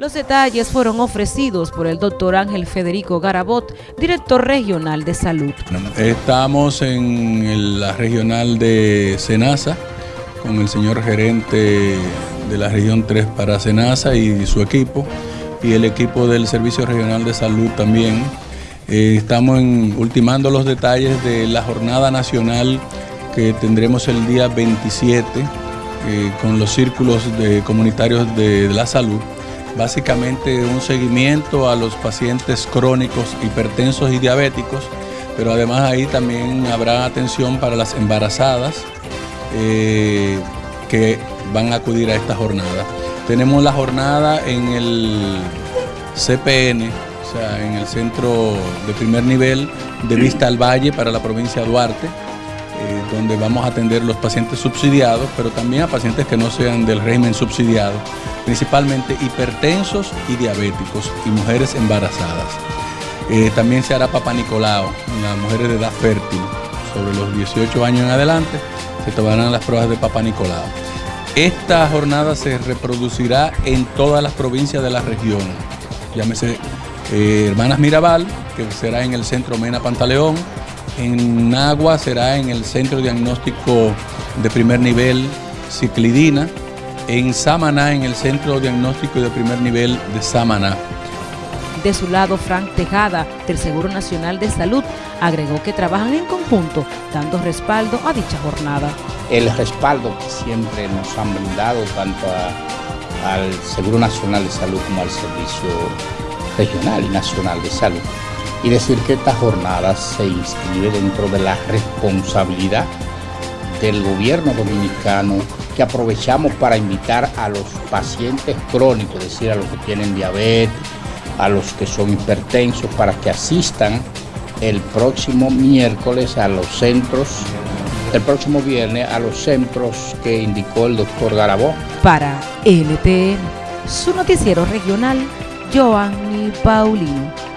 Los detalles fueron ofrecidos por el doctor Ángel Federico Garabot, director regional de salud. Estamos en la regional de Senasa con el señor gerente de la región 3 para Senasa y su equipo y el equipo del Servicio Regional de Salud también. Eh, estamos ultimando los detalles de la jornada nacional que tendremos el día 27 eh, con los círculos comunitarios de la salud básicamente un seguimiento a los pacientes crónicos, hipertensos y diabéticos, pero además ahí también habrá atención para las embarazadas eh, que van a acudir a esta jornada. Tenemos la jornada en el CPN, o sea, en el centro de primer nivel de Vista al Valle para la provincia de Duarte, eh, donde vamos a atender los pacientes subsidiados, pero también a pacientes que no sean del régimen subsidiado, principalmente hipertensos y diabéticos y mujeres embarazadas. Eh, también se hará Papa Nicolau en las mujeres de edad fértil, sobre los 18 años en adelante, se tomarán las pruebas de Papa Nicolau. Esta jornada se reproducirá en todas las provincias de la región, llámese eh, Hermanas Mirabal, que será en el centro Mena Pantaleón, en Nagua será en el Centro Diagnóstico de Primer Nivel Ciclidina. En Samaná, en el Centro Diagnóstico de Primer Nivel de Samaná. De su lado, Frank Tejada, del Seguro Nacional de Salud, agregó que trabajan en conjunto, dando respaldo a dicha jornada. El respaldo que siempre nos han brindado tanto al Seguro Nacional de Salud como al Servicio Regional y Nacional de Salud y decir que esta jornada se inscribe dentro de la responsabilidad del gobierno dominicano aprovechamos para invitar a los pacientes crónicos, es decir, a los que tienen diabetes, a los que son hipertensos, para que asistan el próximo miércoles a los centros, el próximo viernes a los centros que indicó el doctor Garabó. Para NTN, su noticiero regional, Joanny Paulino.